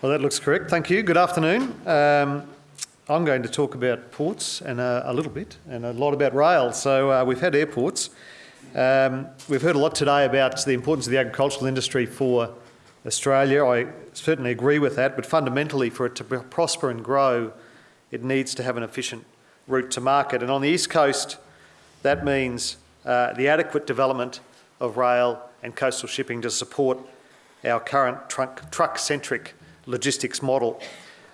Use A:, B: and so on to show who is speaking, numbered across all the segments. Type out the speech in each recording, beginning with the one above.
A: Well, that looks correct. Thank you. Good afternoon. Um, I'm going to talk about ports and uh, a little bit and a lot about rail. So uh, we've had airports. Um, we've heard a lot today about the importance of the agricultural industry for Australia. I certainly agree with that, but fundamentally for it to prosper and grow, it needs to have an efficient route to market. And on the East Coast, that means uh, the adequate development of rail and coastal shipping to support our current truck-centric logistics model.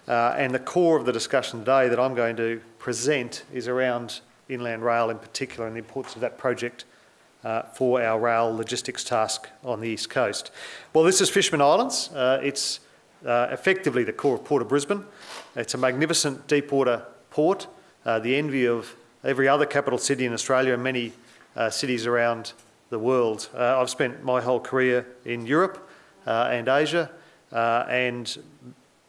A: Uh, and the core of the discussion today that I'm going to present is around inland rail in particular and the importance of that project uh, for our rail logistics task on the east coast. Well, this is Fisherman Islands. Uh, it's uh, effectively the core of Port of Brisbane. It's a magnificent deepwater port, uh, the envy of every other capital city in Australia and many uh, cities around the world. I've spent my whole career in Europe and Asia, uh, and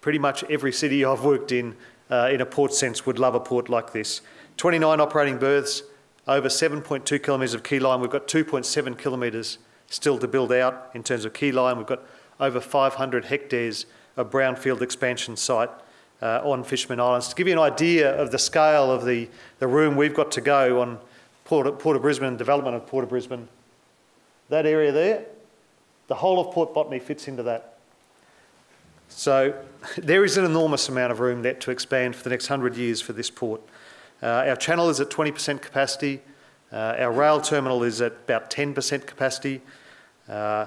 A: pretty much every city I've worked in uh, in a port sense would love a port like this. 29 operating berths, over 7.2 kilometres of quay line. We've got 2.7 kilometres still to build out in terms of quay line. We've got over 500 hectares of brownfield expansion site uh, on Fisherman Islands. To give you an idea of the scale of the, the room we've got to go on Port, Port of Brisbane, development of Port of Brisbane, that area there, the whole of Port Botany fits into that. So there is an enormous amount of room left to expand for the next 100 years for this port. Uh, our channel is at 20% capacity. Uh, our rail terminal is at about 10% capacity. Uh,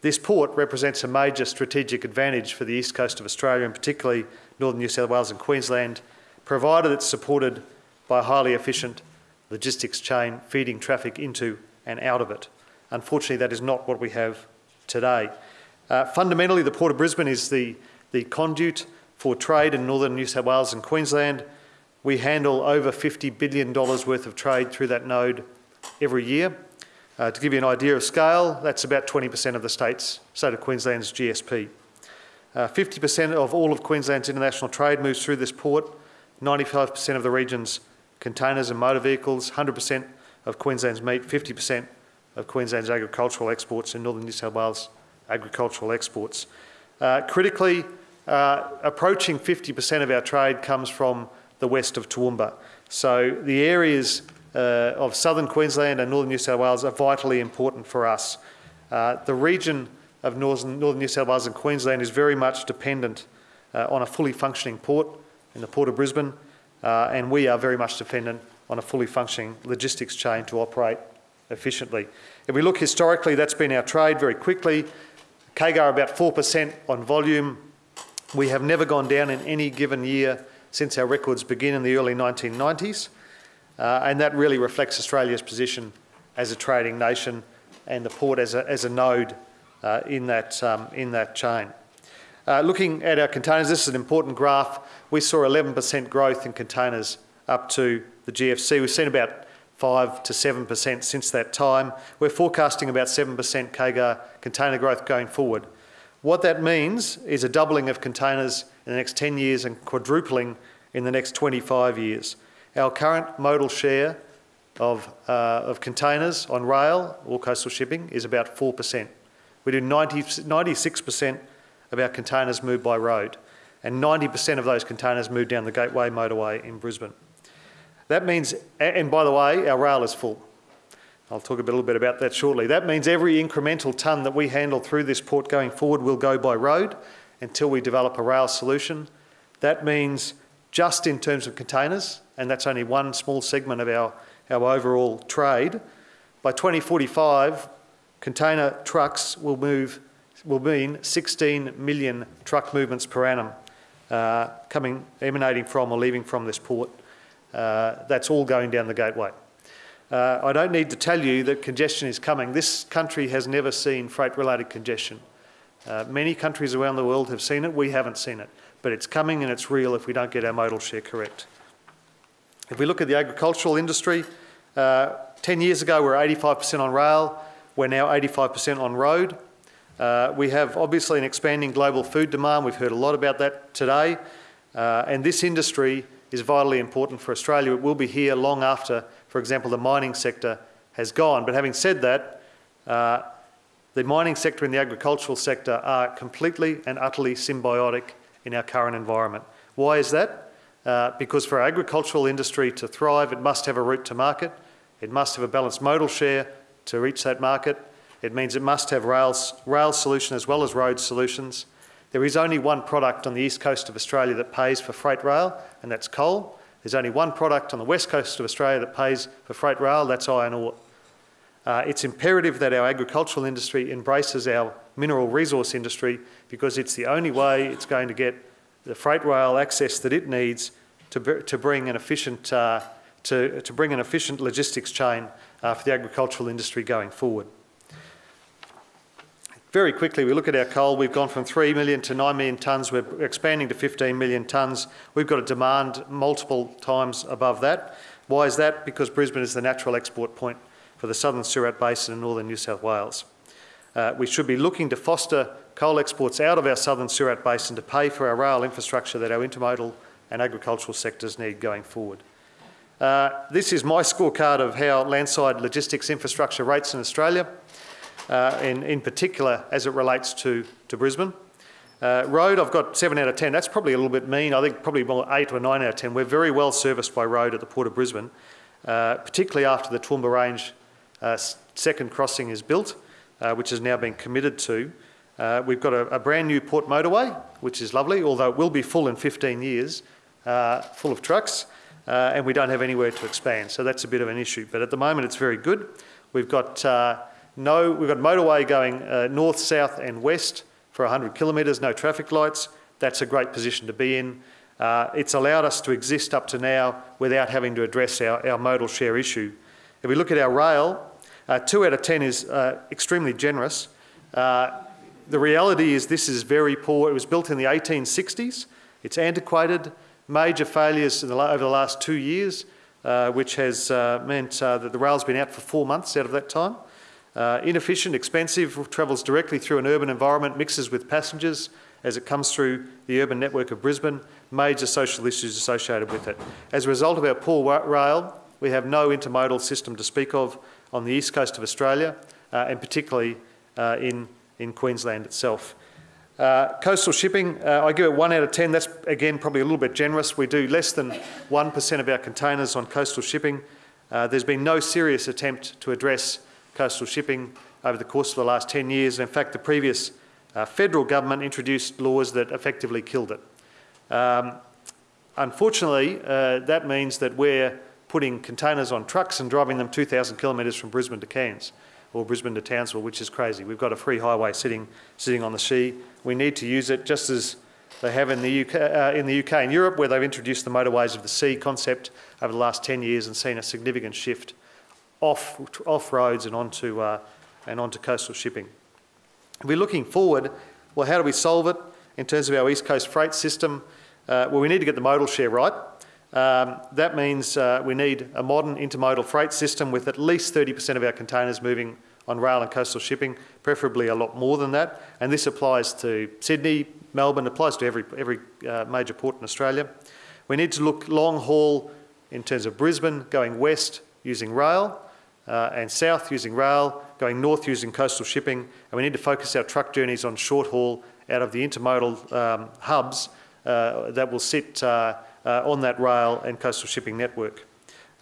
A: this port represents a major strategic advantage for the east coast of Australia and particularly northern New South Wales and Queensland, provided it's supported by a highly efficient logistics chain feeding traffic into and out of it. Unfortunately, that is not what we have today. Uh, fundamentally, the Port of Brisbane is the, the conduit for trade in northern New South Wales and Queensland. We handle over $50 billion worth of trade through that node every year. Uh, to give you an idea of scale, that's about 20% of the state's, state of Queensland's GSP. 50% uh, of all of Queensland's international trade moves through this port, 95% of the region's containers and motor vehicles, 100% of Queensland's meat, 50% of Queensland's agricultural exports in northern New South Wales agricultural exports. Uh, critically, uh, approaching 50% of our trade comes from the west of Toowoomba. So the areas uh, of southern Queensland and northern New South Wales are vitally important for us. Uh, the region of northern, northern, New South Wales and Queensland is very much dependent uh, on a fully functioning port in the Port of Brisbane, uh, and we are very much dependent on a fully functioning logistics chain to operate efficiently. If we look historically, that's been our trade very quickly. CAGR about 4% on volume. We have never gone down in any given year since our records begin in the early 1990s. Uh, and that really reflects Australia's position as a trading nation and the port as a, as a node uh, in, that, um, in that chain. Uh, looking at our containers, this is an important graph. We saw 11% growth in containers up to the GFC. We've seen about 5 to 7% since that time. We're forecasting about 7% CAGR container growth going forward. What that means is a doubling of containers in the next 10 years and quadrupling in the next 25 years. Our current modal share of, uh, of containers on rail or coastal shipping is about 4%. We do 90, 96% of our containers move by road and 90% of those containers move down the Gateway motorway in Brisbane. That means, and by the way, our rail is full. I'll talk a little bit about that shortly. That means every incremental tonne that we handle through this port going forward will go by road until we develop a rail solution. That means just in terms of containers, and that's only one small segment of our, our overall trade, by 2045, container trucks will move will mean 16 million truck movements per annum uh, coming, emanating from or leaving from this port. Uh, that's all going down the gateway. Uh, I don't need to tell you that congestion is coming. This country has never seen freight-related congestion. Uh, many countries around the world have seen it, we haven't seen it. But it's coming and it's real if we don't get our modal share correct. If we look at the agricultural industry, uh, 10 years ago we were 85% on rail, we're now 85% on road. Uh, we have obviously an expanding global food demand, we've heard a lot about that today, uh, and this industry is vitally important for Australia. It will be here long after, for example, the mining sector has gone. But having said that, uh, the mining sector and the agricultural sector are completely and utterly symbiotic in our current environment. Why is that? Uh, because for our agricultural industry to thrive, it must have a route to market, it must have a balanced modal share to reach that market, it means it must have rails, rail solution as well as road solutions. There is only one product on the east coast of Australia that pays for freight rail, and that's coal. There's only one product on the west coast of Australia that pays for freight rail, that's iron ore. Uh, it's imperative that our agricultural industry embraces our mineral resource industry because it's the only way it's going to get the freight rail access that it needs to, to bring an efficient uh, to, to bring an efficient logistics chain uh, for the agricultural industry going forward. Very quickly, we look at our coal. We've gone from 3 million to 9 million tonnes. We're expanding to 15 million tonnes. We've got a demand multiple times above that. Why is that? Because Brisbane is the natural export point for the southern Surat Basin and northern New South Wales. Uh, we should be looking to foster coal exports out of our southern Surat Basin to pay for our rail infrastructure that our intermodal and agricultural sectors need going forward. Uh, this is my scorecard of how landside logistics infrastructure rates in Australia, uh, in, in particular as it relates to, to Brisbane. Uh, road, I've got 7 out of 10. That's probably a little bit mean. I think probably more 8 or 9 out of 10. We're very well serviced by road at the Port of Brisbane, uh, particularly after the Toowoomba Range uh, second crossing is built, uh, which has now been committed to. Uh, we've got a, a, brand new port motorway, which is lovely, although it will be full in 15 years, full of trucks, and we don't have anywhere to expand. So that's a bit of an issue. But at the moment, it's very good. We've got no, we've got motorway going uh, north, south, and west for 100 kilometres, no traffic lights. That's a great position to be in. Uh, it's allowed us to exist up to now without having to address our, our modal share issue. If we look at our rail, two out of 10 is extremely generous. Uh, the reality is this is very poor. It was built in the 1860s. It's antiquated, major failures the, over the last two years, uh, which has uh, meant uh, that the rail's been out for four months out of that time. Uh, inefficient, expensive, travels directly through an urban environment, mixes with passengers as it comes through the urban network of Brisbane, major social issues associated with it. As a result of our poor rail, we have no intermodal system to speak of on the east coast of Australia, uh, and particularly uh, in in Queensland itself. Uh, coastal shipping, uh, I give it 1 out of 10. That's, again, probably a little bit generous. We do less than 1% of our containers on coastal shipping. Uh, there's been no serious attempt to address coastal shipping over the course of the last 10 years. In fact, the previous uh, federal government introduced laws that effectively killed it. Um, unfortunately, uh, that means that we're putting containers on trucks and driving them 2,000 kilometres from Brisbane to Cairns or Brisbane to Townsville, which is crazy. We've got a free highway sitting, sitting on the sea. We need to use it just as they have in the, UK, uh, in the UK and Europe, where they've introduced the motorways of the sea concept over the last 10 years and seen a significant shift off, off roads and onto, uh, and onto coastal shipping. We're looking forward, well, how do we solve it in terms of our East Coast freight system? Uh, well, we need to get the modal share right. Um, that means uh, we need a modern intermodal freight system with at least 30% of our containers moving on rail and coastal shipping, preferably a lot more than that. And this applies to Sydney, Melbourne, applies to every, every uh, major port in Australia. We need to look long haul in terms of Brisbane, going west using rail, uh, and south using rail, going north using coastal shipping. And we need to focus our truck journeys on short haul out of the intermodal um, hubs uh, that will sit uh, uh, on that rail and coastal shipping network.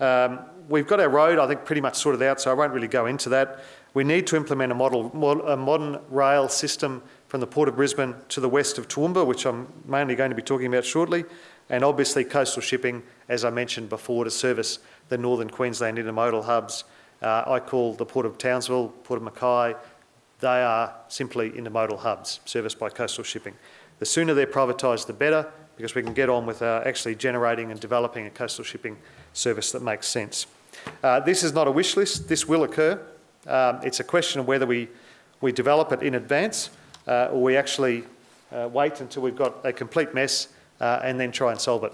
A: Um, we've got our road, I think, pretty much sorted out, so I won't really go into that. We need to implement a, model, a modern rail system from the Port of Brisbane to the west of Toowoomba, which I'm mainly going to be talking about shortly, and obviously coastal shipping, as I mentioned before, to service the northern Queensland intermodal hubs. Uh, I call the Port of Townsville, Port of Mackay, they are simply intermodal hubs serviced by coastal shipping. The sooner they're privatised, the better, because we can get on with uh, actually generating and developing a coastal shipping service that makes sense. Uh, this is not a wish list, this will occur. Um, it's a question of whether we, we develop it in advance uh, or we actually uh, wait until we've got a complete mess uh, and then try and solve it.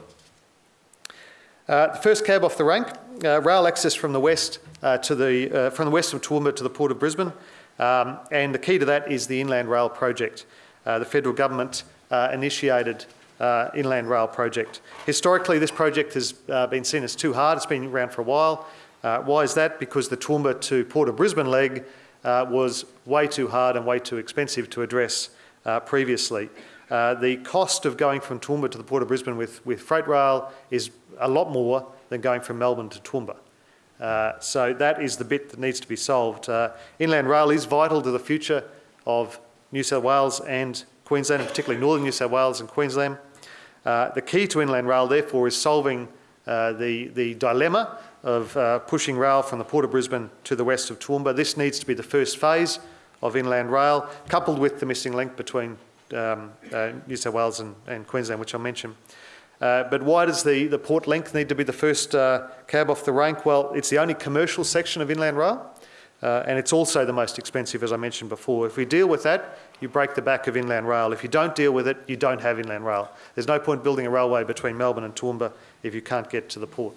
A: The first cab off the rank, rail access from the west to the from the west of Toowoomba to the port of Brisbane, um, and the key to that is the Inland Rail project. the federal government initiated uh, inland rail project. Historically, this project has uh, been seen as too hard. It's been around for a while. Uh, why is that? Because the Toowoomba to Port of Brisbane leg uh, was way too hard and way too expensive to address uh, previously. Uh, the cost of going from Toowoomba to the Port of Brisbane with, with freight rail is a lot more than going from Melbourne to Toowoomba. Uh, so that is the bit that needs to be solved. Uh, inland rail is vital to the future of New South Wales and Queensland, and particularly northern New South Wales and Queensland. Uh, the key to inland rail, therefore, is solving uh, the, the dilemma of uh, pushing rail from the Port of Brisbane to the west of Toowoomba. This needs to be the first phase of inland rail, coupled with the missing link between um, uh, New South Wales and, and, Queensland, which I mentioned. Uh, but why does the, the port link need to be the first uh, cab off the rank? Well, it's the only commercial section of inland rail, uh, and it's also the most expensive, as I mentioned before. If we deal with that, you break the back of inland rail. If you don't deal with it, you don't have inland rail. There's no point building a railway between Melbourne and Toowoomba if you can't get to the port.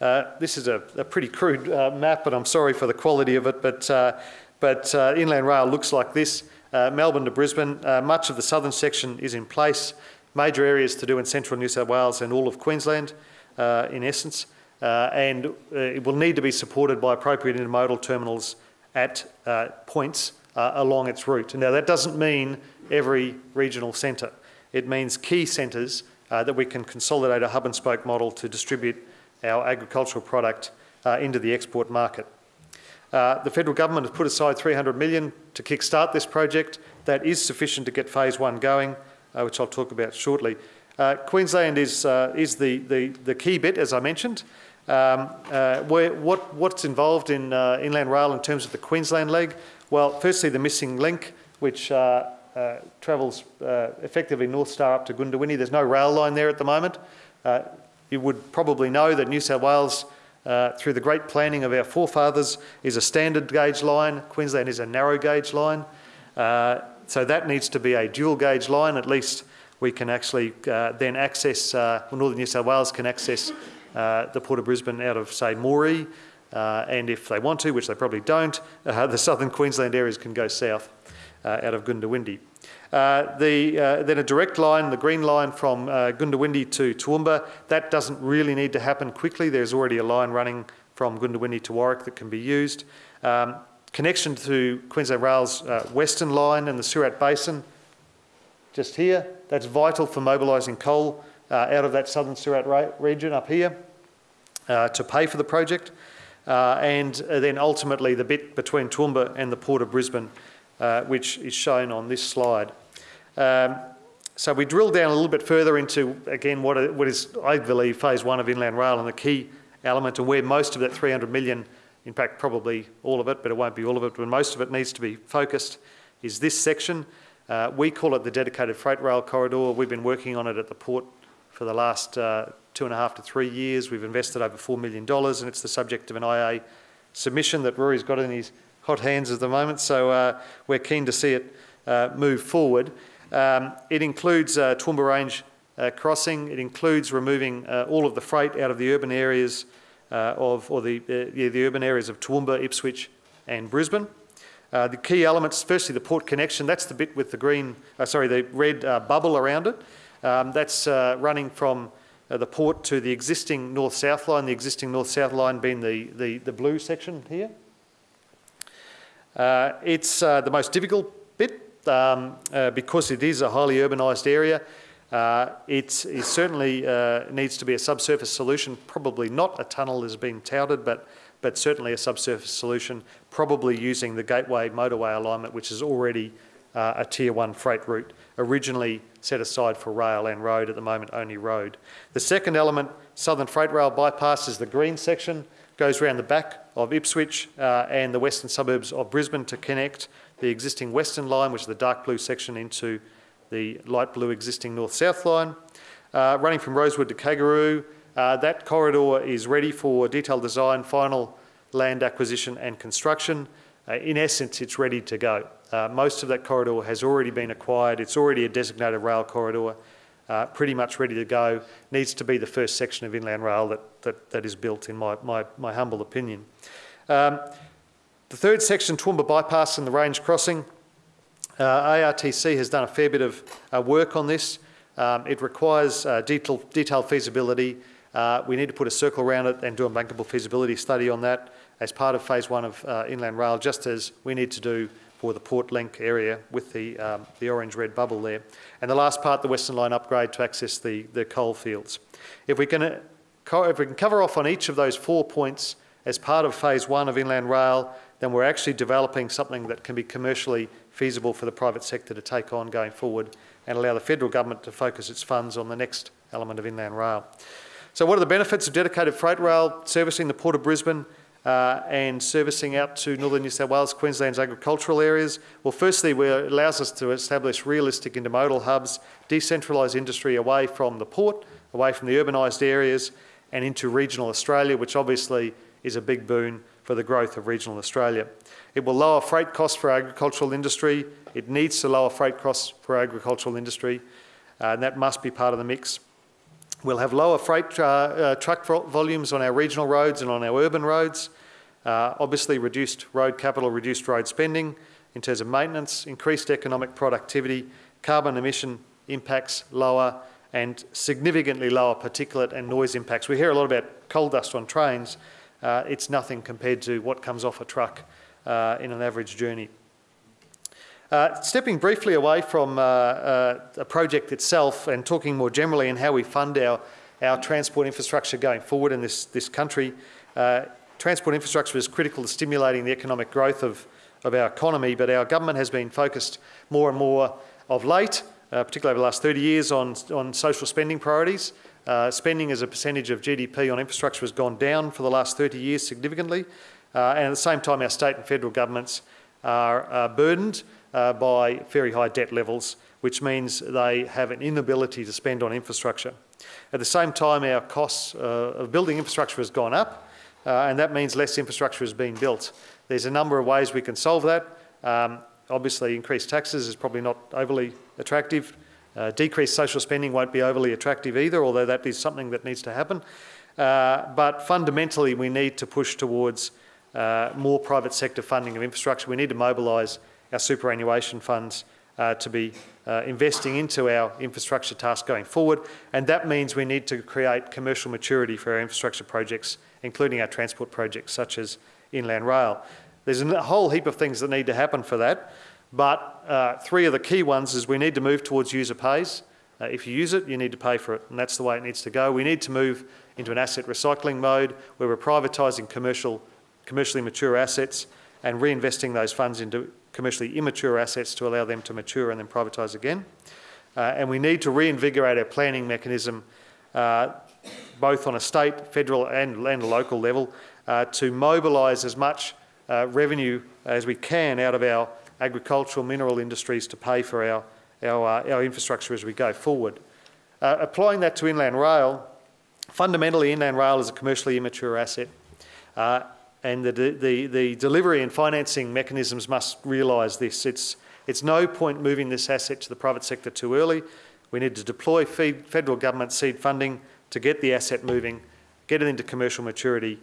A: Uh, this is a, a pretty crude uh, map, but I'm sorry for the quality of it. But, uh, but uh, inland rail looks like this. Uh, Melbourne to Brisbane, much of the southern section is in place. Major areas to do in central New South Wales and all of Queensland, uh, in essence. Uh, and uh, it will need to be supported by appropriate intermodal terminals at points along its route. Now, that doesn't mean every regional centre. It means key centres that we can consolidate a hub and spoke model to distribute our agricultural product uh, into the export market. Uh, the federal government has put aside 300 million to kickstart this project. That is sufficient to get phase one going, uh, which I'll talk about shortly. Uh, Queensland is, uh, is the, the, the, key bit, as I mentioned. Um, uh, where, what, what's involved in inland rail in terms of the Queensland leg? Well, firstly, the missing link, which travels effectively North Star up to Goondiwindi. There's no rail line there at the moment. You would probably know that New South Wales, uh, through the great planning of our forefathers, is a standard gauge line. Queensland is a narrow gauge line. Uh, so that needs to be a dual gauge line. At least we can actually uh, then access, uh, well, Northern New South Wales can access uh, the Port of Brisbane out of, say, Moree. Uh, and if they want to, which they probably don't, the southern Queensland areas can go south out of Goondiwindi. Uh, the, uh, then a direct line, the green line from uh, Goondiwindi to Toowoomba, that doesn't really need to happen quickly. There's already a line running from Goondiwindi to Warwick that can be used. Um, connection to Queensland Rail's uh, western line and the Surat Basin, just here, that's vital for mobilising coal uh, out of that southern Surat region up here uh, to pay for the project. and then ultimately the bit between Toowoomba and the Port of Brisbane, which is shown on this slide. Um, so we drill down a little bit further into, again, what, what is, I believe, phase one of inland rail and the key element and where most of that 300 million, in fact, probably all of it, but it won't be all of it, but most of it needs to be focused, is this section. Uh, we call it the dedicated freight rail corridor. We've been working on it at the port for the last uh, two and a half to three years. We've invested over $4 million and it's the subject of an IA submission that Rory's got in his hot hands at the moment. So uh, we're keen to see it uh, move forward. Um, it includes uh, Toowoomba Range uh, crossing. It includes removing all of the freight out of the urban areas of, or the, uh, yeah, the urban areas of Toowoomba, Ipswich and Brisbane. Uh, the key elements, firstly the port connection, that's the bit with the green, sorry, the red bubble around it. Um, that's running from the port to the existing north-south line, the existing north-south line being the, the, the blue section here. it's the most difficult bit um, uh, because it is a highly urbanised area, uh, it, certainly uh, needs to be a subsurface solution, probably not a tunnel as being touted, but, but certainly a subsurface solution, probably using the gateway motorway alignment, which is already uh, a tier one freight route, originally set aside for rail and road, at the moment only road. The second element, Southern Freight Rail bypass, is the green section, goes around the back of Ipswich uh, and the western suburbs of Brisbane to connect the existing western line, which is the dark blue section, into the light blue existing north-south line. Uh, running from Rosewood to Kagaru, uh, that corridor is ready for detailed design, final land acquisition and construction. Uh, in essence, it's ready to go. Uh, most of that corridor has already been acquired. It's already a designated rail corridor, uh, pretty much ready to go. Needs to be the first section of inland rail that, that, that is built, in my, my, my humble opinion. Um, the third section, Toowoomba Bypass and the Range Crossing, ARTC has done a fair bit of uh, work on this. Um, it requires uh, detailed, detailed feasibility. Uh, we need to put a circle around it and do a bankable feasibility study on that as part of phase one of uh, Inland Rail, just as we need to do for the Port Link area with the, um, the orange-red bubble there. And the last part, the Western Line upgrade to access the, the coal fields. If we, can, uh, if we can cover off on each of those four points as part of phase one of Inland Rail, then we're actually developing something that can be commercially feasible for the private sector to take on going forward and allow the federal government to focus its funds on the next element of Inland Rail. So what are the benefits of dedicated freight rail servicing the Port of Brisbane uh, and servicing out to northern New South Wales, Queensland's agricultural areas? Well, firstly, it allows us to establish realistic intermodal hubs, decentralise industry away from the port, away from the urbanised areas and into regional Australia, which obviously is a big boon for the growth of regional Australia. It will lower freight costs for agricultural industry. It needs to lower freight costs for agricultural industry, uh, and that must be part of the mix. We'll have lower freight uh, uh, truck volumes on our regional roads and on our urban roads. Uh, obviously reduced road capital, reduced road spending in terms of maintenance, increased economic productivity, carbon emission impacts lower and significantly lower particulate and noise impacts. We hear a lot about coal dust on trains. Uh, it's nothing compared to what comes off a truck uh, in an average journey. Uh, stepping briefly away from uh, uh, a project itself and talking more generally in how we fund our, our transport infrastructure going forward in this, this country, uh, transport infrastructure is critical to stimulating the economic growth of, of our economy, but our government has been focused more and more of late, uh, particularly over the last 30 years, on, on social spending priorities. Uh, spending as a percentage of GDP on infrastructure has gone down for the last 30 years significantly, and at the same time our state and federal governments are burdened uh, by very high debt levels, which means they have an inability to spend on infrastructure. At the same time, our costs uh, of building infrastructure has gone up, uh, and that means less infrastructure is being built. There's a number of ways we can solve that. Um, obviously, increased taxes is probably not overly attractive. Uh, decreased social spending won't be overly attractive either, although that is something that needs to happen. Uh, but fundamentally, we need to push towards uh, more private sector funding of infrastructure. We need to mobilise our superannuation funds uh, to be uh, investing into our infrastructure task going forward. And that means we need to create commercial maturity for our infrastructure projects, including our transport projects such as Inland Rail. There's a whole heap of things that need to happen for that, but uh, three of the key ones is we need to move towards user pays. Uh, if you use it, you need to pay for it, and that's the way it needs to go. We need to move into an asset recycling mode where we're privatising commercial, commercially mature assets and reinvesting those funds into commercially immature assets to allow them to mature and then privatise again. Uh, and we need to reinvigorate our planning mechanism uh, both on a state, federal and, and local level uh, to mobilise as much uh, revenue as we can out of our agricultural mineral industries to pay for our, our, uh, our infrastructure as we go forward. Uh, applying that to inland rail, fundamentally inland rail is a commercially immature asset and the, the, the delivery and financing mechanisms must realise this. It's, it's no point moving this asset to the private sector too early. We need to deploy federal government seed funding to get the asset moving, get it into commercial maturity,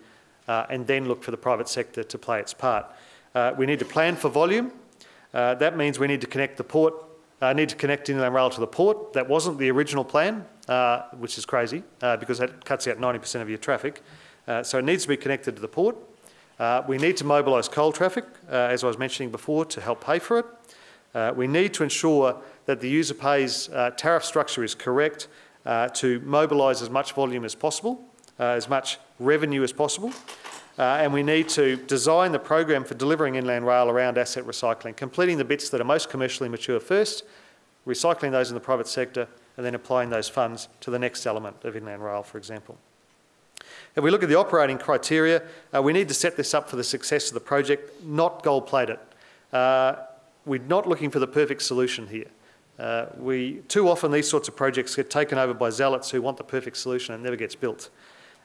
A: uh, and then look for the private sector to play its part. Uh, we need to plan for volume. Uh, that means we need to connect the port, uh, need to connect inland rail to the port. That wasn't the original plan, uh, which is crazy uh, because that cuts out 90% of your traffic. so it needs to be connected to the port. Uh, we need to mobilise coal traffic, uh, as I was mentioning before, to help pay for it. Uh, we need to ensure that the user pays uh, tariff structure is correct uh, to mobilise as much volume as possible, uh, as much revenue as possible. And we need to design the program for delivering inland rail around asset recycling, completing the bits that are most commercially mature first, recycling those in the private sector, and then applying those funds to the next element of inland rail, for example. If we look at the operating criteria, uh, we need to set this up for the success of the project, not gold plate it. Uh, we're not looking for the perfect solution here. Uh, we, too often these sorts of projects get taken over by zealots who want the perfect solution and never gets built.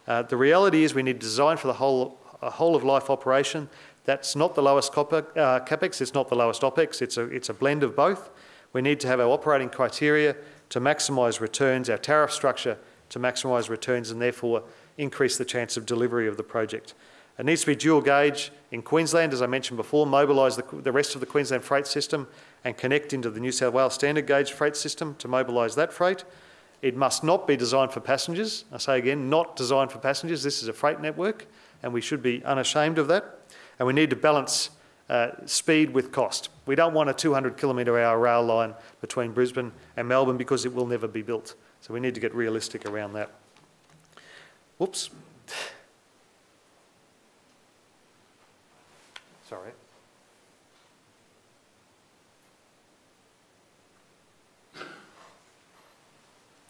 A: Uh, the reality is we need design for the whole, whole of life operation. That's not the lowest uh, capex, it's not the lowest opex, it's a, it's a blend of both. We need to have our operating criteria to maximise returns, our tariff structure to maximise returns and therefore increase the chance of delivery of the project. It needs to be dual gauge in Queensland, as I mentioned before, mobilise the, the, rest of the Queensland freight system and connect into the New South Wales standard gauge freight system to mobilise that freight. It must not be designed for passengers. I say again, not designed for passengers. This is a freight network and we should be unashamed of that. And we need to balance uh, speed with cost. We don't want a 200 kilometre hour rail line between Brisbane and Melbourne because it will never be built. So we need to get realistic around that. Whoops. Sorry.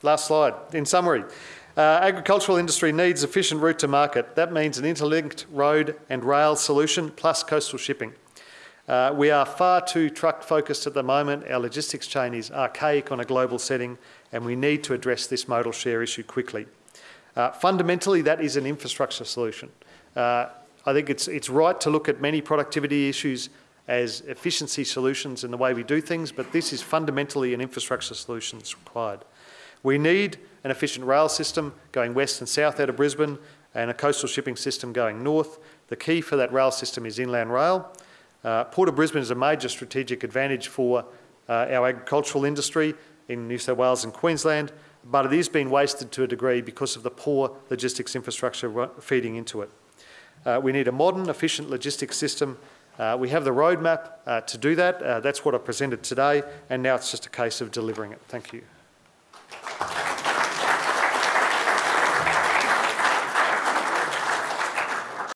A: Last slide. In summary, uh, agricultural industry needs efficient route to market. That means an interlinked road and rail solution plus coastal shipping. Uh, we are far too truck focused at the moment. Our logistics chain is archaic on a global setting and we need to address this modal share issue quickly. Uh, fundamentally, that is an infrastructure solution. Uh, I think it's, it's right to look at many productivity issues as efficiency solutions in the way we do things, but this is fundamentally an infrastructure solution that's required. We need an efficient rail system going west and south out of Brisbane and a coastal shipping system going north. The key for that rail system is inland rail. Uh, Port of Brisbane is a major strategic advantage for uh, our agricultural industry in New South Wales and Queensland, but it is being wasted to a degree because of the poor logistics infrastructure feeding into it. Uh, we need a modern, efficient logistics system. Uh, we have the roadmap uh, to do that. Uh, that's what I presented today, and now it's just a case of delivering it. Thank you. Applaus